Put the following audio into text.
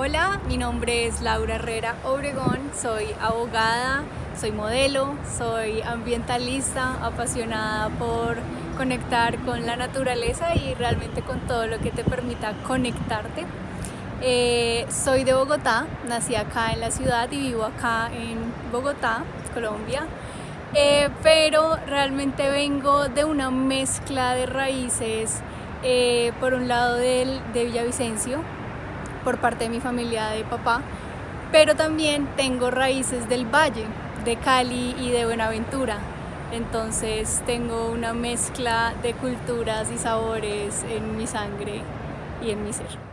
Hola, mi nombre es Laura Herrera Obregón, soy abogada, soy modelo, soy ambientalista, apasionada por conectar con la naturaleza y realmente con todo lo que te permita conectarte. Eh, soy de Bogotá, nací acá en la ciudad y vivo acá en Bogotá, Colombia. Eh, pero realmente vengo de una mezcla de raíces, eh, por un lado del, de Villavicencio, por parte de mi familia de papá, pero también tengo raíces del valle, de Cali y de Buenaventura. Entonces tengo una mezcla de culturas y sabores en mi sangre y en mi ser.